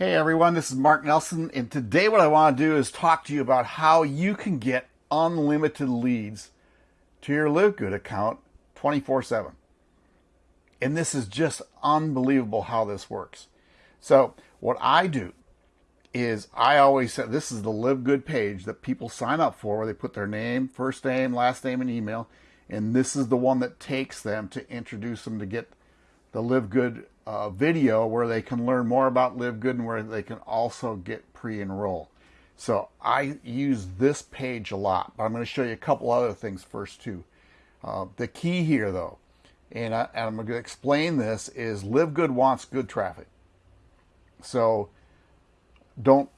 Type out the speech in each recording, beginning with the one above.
Hey everyone, this is Mark Nelson, and today what I want to do is talk to you about how you can get unlimited leads to your Live Good account 24 7. And this is just unbelievable how this works. So, what I do is I always say this is the Live Good page that people sign up for where they put their name, first name, last name, and email. And this is the one that takes them to introduce them to get the Live Good uh, video where they can learn more about Live Good and where they can also get pre-enroll. So I use this page a lot, but I'm going to show you a couple other things first too. Uh, the key here though, and, I, am going to explain this, is Live Good wants good traffic. So don't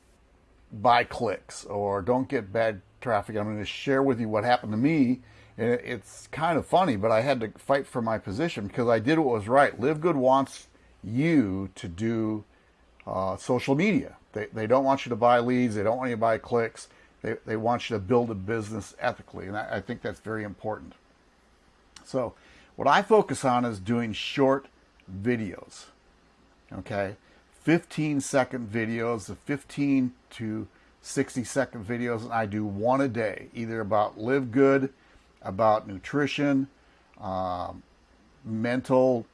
buy clicks or don't get bad traffic. I'm going to share with you what happened to me and it's kind of funny, but I had to fight for my position because I did what was right. Live Good wants you to do uh, social media. They, they don't want you to buy leads. They don't want you to buy clicks. They, they want you to build a business ethically. And I, I think that's very important. So what I focus on is doing short videos. Okay. 15 second videos, the 15 to 60 second videos. And I do one a day, either about live good, about nutrition, um, mental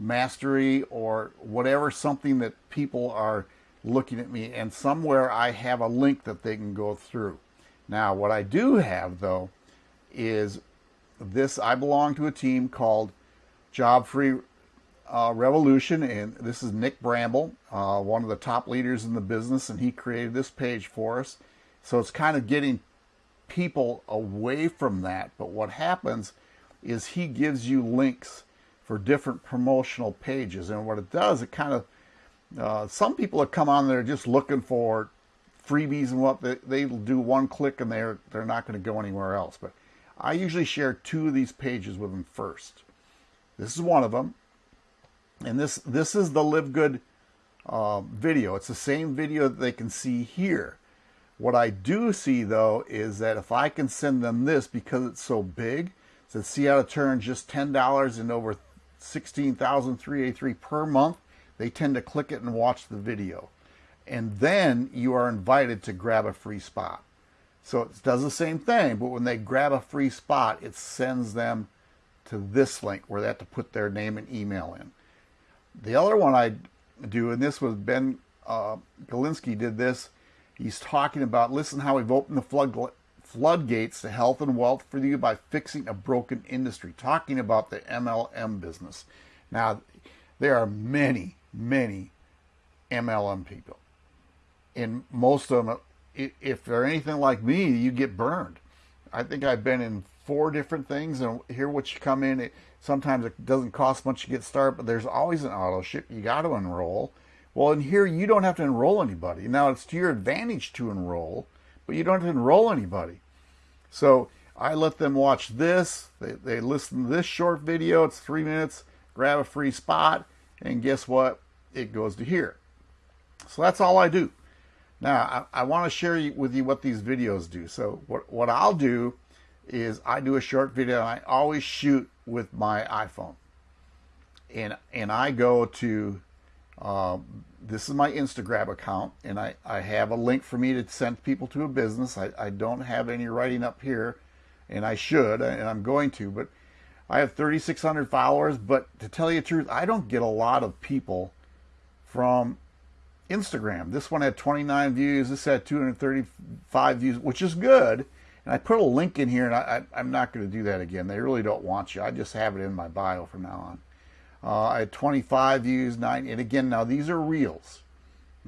mastery or whatever, something that people are looking at me and somewhere I have a link that they can go through. Now, what I do have though is this, I belong to a team called Job Free uh, Revolution, and this is Nick Bramble, uh, one of the top leaders in the business, and he created this page for us. So it's kind of getting people away from that. But what happens is he gives you links for different promotional pages. And what it does, it kind of, uh, some people have come on there just looking for freebies and what they, they'll do one click and they're, they're not going to go anywhere else. But I usually share two of these pages with them first. This is one of them. And this, this is the Live Good uh, video. It's the same video that they can see here. What I do see though is that if I can send them this because it's so big, so see how to turn just $10 into over 16,383 per month, they tend to click it and watch the video. And then you are invited to grab a free spot. So it does the same thing, but when they grab a free spot, it sends them to this link where they have to put their name and email in. The other one I do, and this was Ben uh, Galinsky did this, he's talking about, listen how we've opened the flood, floodgates to health and wealth for you by fixing a broken industry, talking about the MLM business. Now, there are many, many MLM people. And most of them, if they're anything like me, you get burned. I think I've been in four different things, and here what you come in, it, sometimes it doesn't cost much to get started, but there's always an auto ship. You got to enroll. Well, in here, you don't have to enroll anybody. Now, it's to your advantage to enroll, but you don't enroll anybody. So I let them watch this. They, they listen to this short video. It's three minutes. Grab a free spot. And guess what? It goes to here. So that's all I do. Now, I, I want to share with you what these videos do. So what, what I'll do is I do a short video and I always shoot with my iPhone. And, and I go to um, this is my Instagram account, and I, I have a link for me to send people to a business. I, I don't have any writing up here, and I should, and I'm going to, but I have 3,600 followers. But to tell you the truth, I don't get a lot of people from Instagram. This one had 29 views. This had 235 views, which is good. And I put a link in here, and I, I, I'm not going to do that again. They really don't want you. I just have it in my bio from now on. Uh, I had 25 views, nine, and again, now these are reels.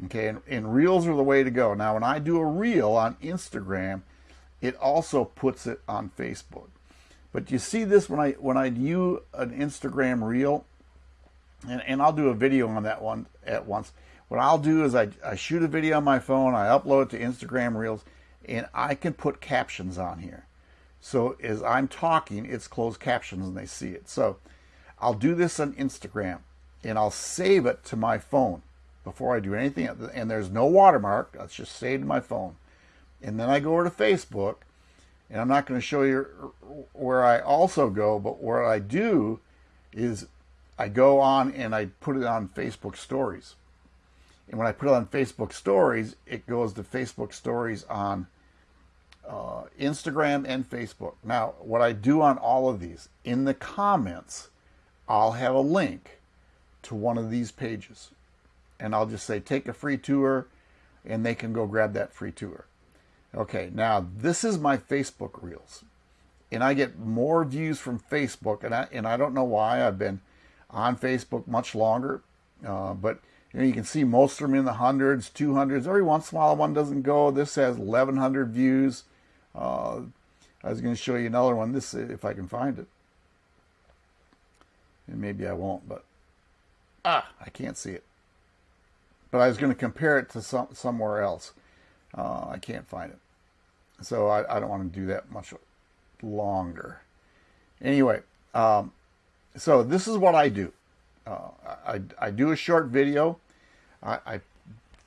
Okay, and, and reels are the way to go. Now, when I do a reel on Instagram, it also puts it on Facebook. But you see this when I when I do an Instagram reel, and, and I'll do a video on that one at once. What I'll do is I, I shoot a video on my phone, I upload it to Instagram Reels, and I can put captions on here. So as I'm talking, it's closed captions and they see it. So I'll do this on Instagram and I'll save it to my phone before I do anything. And there's no watermark. That's just saved to my phone. And then I go over to Facebook and I'm not going to show you where I also go, but what I do is I go on and I put it on Facebook stories. And when I put it on Facebook stories, it goes to Facebook stories on uh, Instagram and Facebook. Now, what I do on all of these, in the comments, I'll have a link to one of these pages. And I'll just say, take a free tour, and they can go grab that free tour. Okay, now this is my Facebook Reels. And I get more views from Facebook, and I, and I don't know why. I've been on Facebook much longer, uh, but you, know, you can see most of them in the hundreds, 200s. Every once in a while, one doesn't go. This has 1,100 views. Uh, I was going to show you another one. This, if I can find it, and maybe I won't, but ah, I can't see it. But I was going to compare it to some somewhere else. Uh, I can't find it, so I, I, don't want to do that much longer. Anyway, um, so this is what I do. Uh, I, I do a short video. I, I,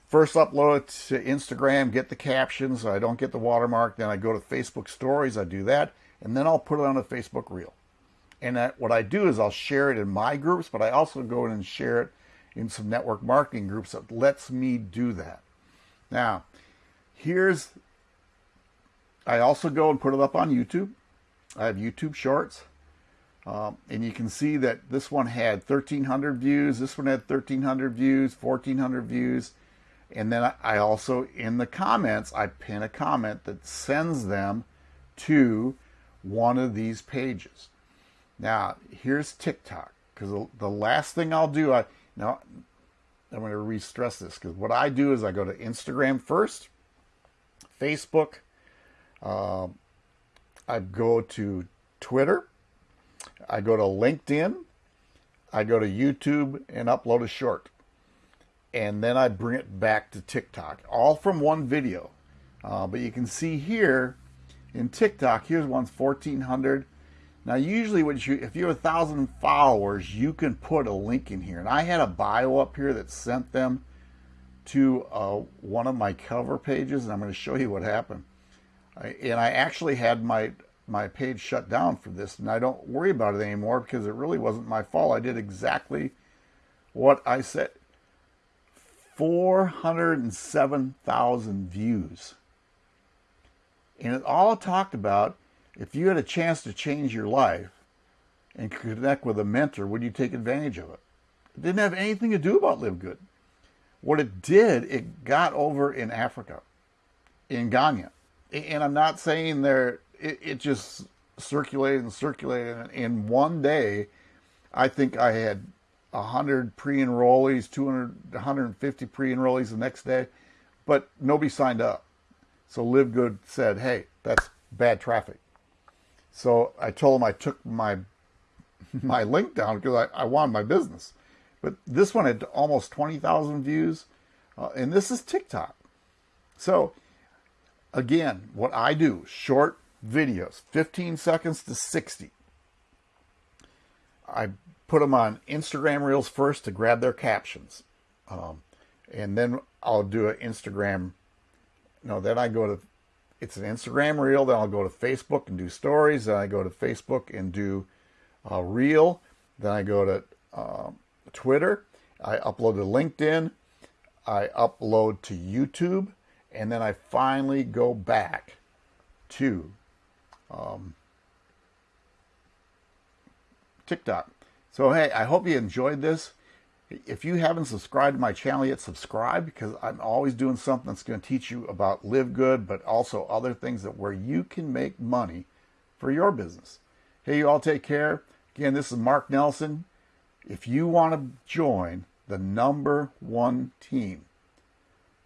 first upload it to Instagram, get the captions so I don't get the watermark. Then I go to Facebook stories, I do that, and then I'll put it on a Facebook reel. And what I do is I'll share it in my groups, but I also go in and share it in some network marketing groups that lets me do that. Now, here's, I also go and put it up on YouTube. I have YouTube Shorts. Um, and you can see that this one had 1,300 views. This one had 1,300 views, 1,400 views. And then I also, in the comments, I pin a comment that sends them to one of these pages. Now, here's TikTok, because the, last thing I'll do, I now I'm going to re-stress this, because what I do is I go to Instagram first, Facebook, uh, I go to Twitter, I go to LinkedIn, I go to YouTube and upload a short. And then I bring it back to TikTok, all from one video. Uh, but you can see here in TikTok, here's one's 1400. Now, usually you, if you have a thousand followers, you can put a link in here. And I had a bio up here that sent them to uh, one of my cover pages, and I'm going to show you what happened. I, and I actually had my my page shut down for this, and I don't worry about it anymore because it really wasn't my fault. I did exactly what I said. 407,000 views. And it all talked about if you had a chance to change your life and connect with a mentor, would you take advantage of it? It didn't have anything to do about Live Good. What it did, it got over in Africa, in Ghana. And I'm not saying there it, it just circulated and circulated. And in one day, I think I had 100 pre-enrollees, 200, 150 pre-enrollees the next day, but nobody signed up. So Live Good said, hey, that's bad traffic. So I told them I took my my link down because I, I wanted my business. But this one had almost 20,000 views, uh, and this is TikTok. So again, what I do, short videos, 15 seconds to 60. I put them on Instagram Reels first to grab their captions. Um, and then I'll do an Instagram. No, then I go to, it's an Instagram Reel. Then I'll go to Facebook and do stories. Then I go to Facebook and do a Reel. Then I go to uh, Twitter. I upload to LinkedIn. I upload to YouTube. And then I finally go back to um, TikTok. So, hey, I hope you enjoyed this. If you haven't subscribed to my channel yet, subscribe because I'm always doing something that's going to teach you about live good, but also other things that where you can make money for your business. Hey, you all take care. Again, this is Mark Nelson. If you want to join the number one team,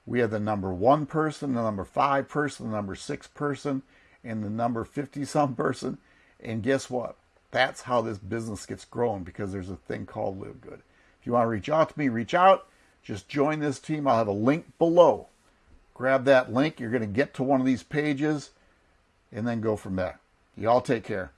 we have the number one person, the number five person, the number six person, and the number 50 some person. And guess what? That's how this business gets grown because there's a thing called Live Good. You want to reach out to me, reach out. Just join this team. I'll have a link below. Grab that link. You're going to get to one of these pages and then go from there. You all take care.